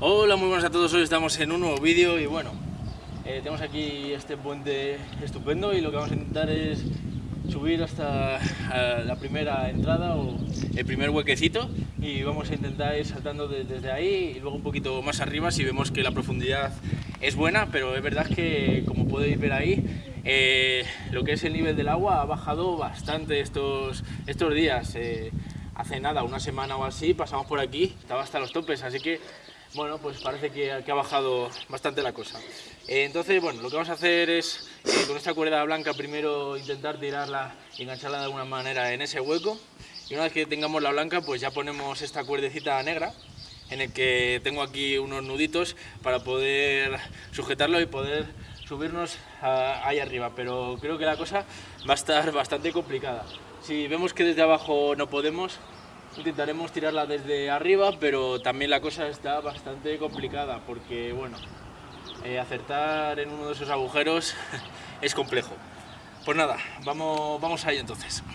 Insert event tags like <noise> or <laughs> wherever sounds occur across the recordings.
Hola, muy buenas a todos, hoy estamos en un nuevo vídeo y bueno, eh, tenemos aquí este puente estupendo y lo que vamos a intentar es subir hasta la primera entrada o el primer huequecito y vamos a intentar ir saltando desde ahí y luego un poquito más arriba si vemos que la profundidad es buena, pero es verdad que como podéis ver ahí, eh, lo que es el nivel del agua ha bajado bastante estos, estos días. Eh, hace nada, una semana o así, pasamos por aquí, estaba hasta los topes, así que bueno, pues parece que, ha bajado bastante la cosa. Eh, entonces, bueno, lo que vamos a hacer es, con esta cuerda blanca, primero intentar tirarla engancharla de alguna manera en ese hueco. Y una vez que tengamos la blanca, pues ya ponemos esta cuerdecita negra, en el que tengo aquí unos nuditos para poder sujetarlo y poder subirnos ahí arriba. Pero creo que la cosa va a estar bastante complicada. Si vemos que desde abajo no podemos, Intentaremos tirarla desde arriba, pero también la cosa está bastante complicada porque, bueno, eh, acertar en uno de esos agujeros <laughs> es complejo. Pues nada, vamos, vamos ahí entonces. <laughs>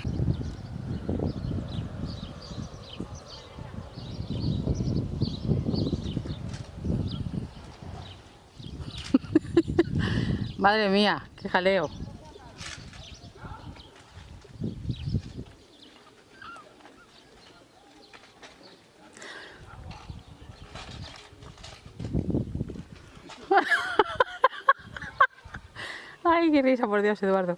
Madre mía, qué jaleo. Risa, por Dios, Eduardo.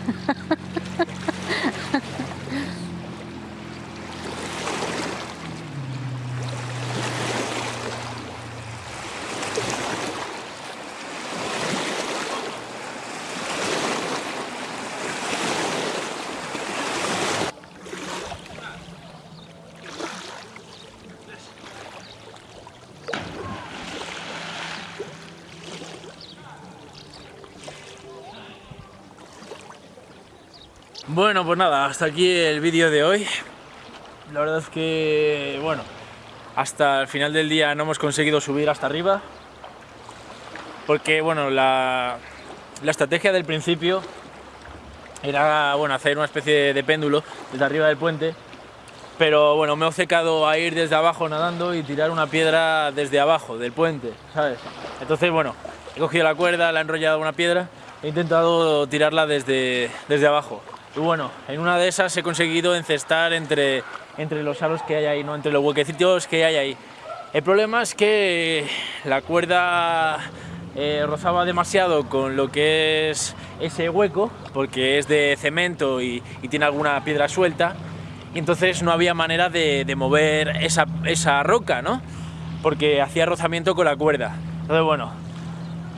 Bueno, pues nada, hasta aquí el vídeo de hoy. La verdad es que, bueno, hasta el final del día no hemos conseguido subir hasta arriba. Porque, bueno, la, estrategia del principio era, bueno, hacer una especie de péndulo desde arriba del puente. Pero, bueno, me he secado a ir desde abajo nadando y tirar una piedra desde abajo del puente, ¿sabes? Entonces, bueno, he cogido la cuerda, la he enrollado una piedra he intentado tirarla desde, desde abajo. Y bueno, en una de esas he conseguido encestar entre, entre los aros que hay ahí, ¿no? entre los huequecitos que hay ahí. El problema es que la cuerda eh, rozaba demasiado con lo que es ese hueco, porque es de cemento y, tiene alguna piedra suelta, y entonces no había manera de, mover esa, esa, roca, ¿no? Porque hacía rozamiento con la cuerda. Entonces, bueno,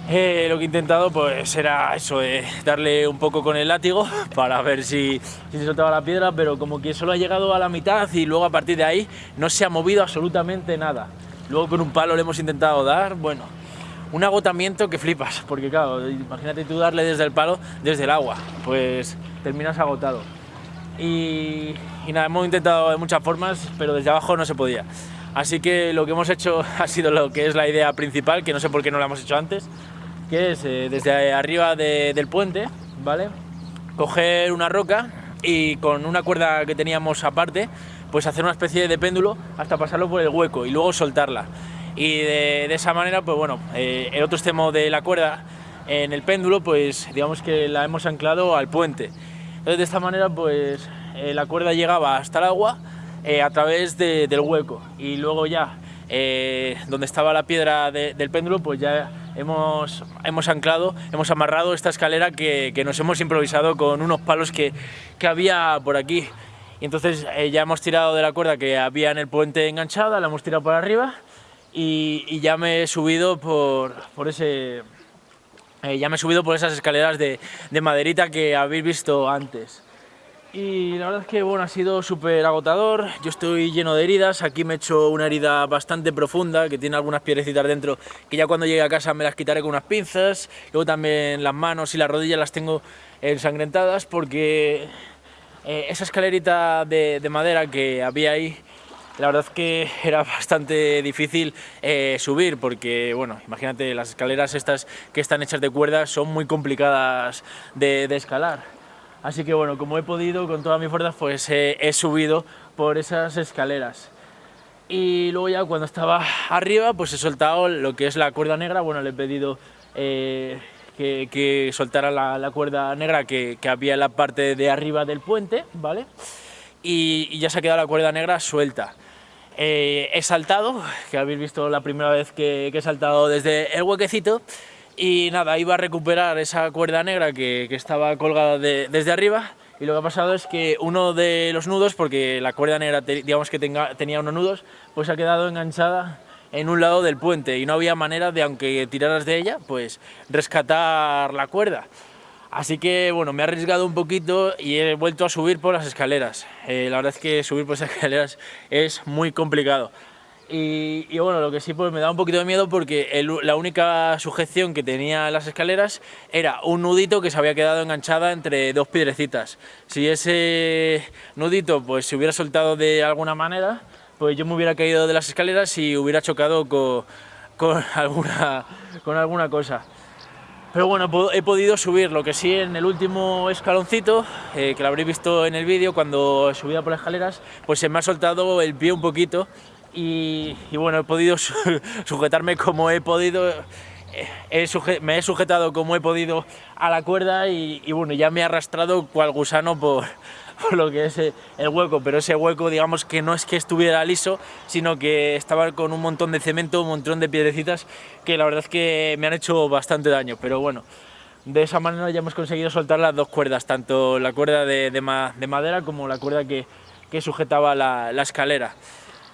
eh, lo que he intentado pues era eso, eh, darle un poco con el látigo <laughs> para ver si, se soltaba la piedra, pero como que solo ha llegado a la mitad y luego a partir de ahí no se ha movido absolutamente nada. Luego con un palo le hemos intentado dar, bueno, un agotamiento que flipas, porque claro, imagínate tú darle desde el palo, desde el agua, pues terminas agotado. Y, y nada, hemos intentado de muchas formas, pero desde abajo no se podía. Así que lo que hemos hecho <laughs> ha sido lo que es la idea principal, que no sé por qué no la hemos hecho antes, que es eh, desde arriba de- del puente, ¿vale? Coger una roca y con una cuerda que teníamos aparte, pues hacer una especie de péndulo hasta pasarlo por el hueco y luego soltarla. Y de, de esa manera, pues bueno, eh, el otro extremo de la cuerda en el péndulo, pues digamos que la hemos anclado al puente. Entonces de esta manera, pues eh, la cuerda llegaba hasta el agua eh, a través de- del hueco y luego ya eh, donde estaba la piedra de- del péndulo pues ya hemos, hemos anclado, hemos amarrado esta escalera que, que nos hemos improvisado con unos palos que, que había por aquí y entonces eh, ya hemos tirado de la cuerda que había en el puente enganchada, la hemos tirado por arriba y, y ya me he subido por, por ese... ya me he subido por esas escaleras de, de maderita que habéis visto antes. Y la verdad es que bueno, ha sido súper agotador, yo estoy lleno de heridas, aquí me he hecho una herida bastante profunda que tiene algunas piedrecitas dentro que ya cuando llegue a casa me las quitaré con unas pinzas, luego también las manos y las rodillas las tengo ensangrentadas porque eh, esa escalerita de, de madera que había ahí la verdad es que <laughs> era bastante difícil eh, subir porque, bueno, imagínate, las escaleras estas que están hechas de cuerdas son muy complicadas de escalar. Así que, bueno, como he podido, con toda mi fuerza, pues eh, he subido por esas escaleras. Y luego ya cuando estaba arriba, pues he soltado lo que es la cuerda negra. Bueno, le he pedido eh, que, soltara la, cuerda negra que, había en la parte de arriba del puente, ¿vale? y, ya se ha quedado la cuerda negra suelta. Eh, he saltado, que habéis visto la primera vez que he saltado desde el huequecito, y nada, iba a recuperar esa cuerda negra que, estaba colgada de- desde arriba, y lo que ha pasado es que uno de los nudos, porque la cuerda negra digamos que tenía unos nudos, pues ha quedado enganchada en un lado del puente y no había manera de, aunque tiraras de ella, pues rescatar la cuerda. Así que bueno, me he arriesgado un poquito y he vuelto a subir por las escaleras. Eh, la verdad es que subir por esas <laughs> escaleras es muy complicado. Y, bueno, lo que sí pues me da un poquito de miedo porque la única sujeción que tenía las escaleras era un nudito que se había quedado enganchada entre dos piedrecitas. Si ese nudito pues se hubiera soltado de alguna manera, pues yo me hubiera caído de las escaleras y hubiera chocado con, con <laughs> alguna, con alguna cosa. Pero bueno, he podido subir, lo que sí en el último escaloncito, eh, que lo habréis visto en el vídeo, cuando subía por las escaleras, pues se me ha soltado el pie un poquito y, bueno, he podido su- <laughs> sujetarme como he podido, eh, me he sujetado como he podido a la cuerda y, bueno, ya me he arrastrado cual gusano <laughs> por, lo que es eh, el hueco, pero ese hueco digamos que no es que estuviera liso, sino que estaba con un montón de cemento, un montón de piedrecitas que la verdad es que me han hecho bastante daño, pero bueno, de esa manera ya hemos conseguido soltar las dos cuerdas, tanto la cuerda de, de ma- de madera como la cuerda que, sujetaba la escalera.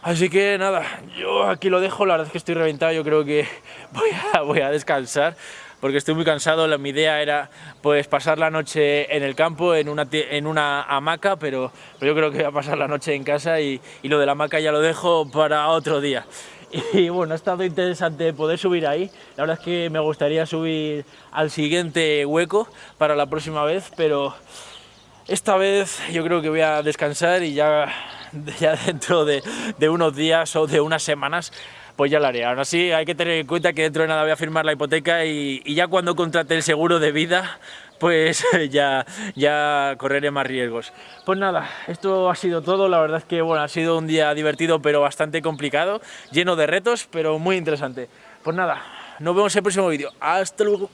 Así que nada, yo aquí lo dejo, la verdad es que estoy reventado, yo creo que <laughs> voy a, voy a descansar porque estoy muy cansado, la, mi idea era pues pasar la noche en el campo, en una, en una hamaca, pero, pero yo creo que voy a pasar la noche en casa y, y lo de la hamaca ya lo dejo para otro día. <laughs> Y bueno, ha estado interesante poder subir ahí, la verdad es que me gustaría subir al siguiente hueco para la próxima vez, pero esta vez yo creo que voy a descansar y ya, ya dentro de, unos días o de unas semanas pues ya lo haré. Aún así hay que tener en cuenta que dentro de nada voy a firmar la hipoteca y, y ya cuando contrate el seguro de vida pues <laughs> ya, ya correré más riesgos. Pues nada, esto ha sido todo. La verdad es que bueno, ha sido un día divertido pero bastante complicado, lleno de retos pero muy interesante. Pues nada, nos vemos en el próximo vídeo. Hasta luego.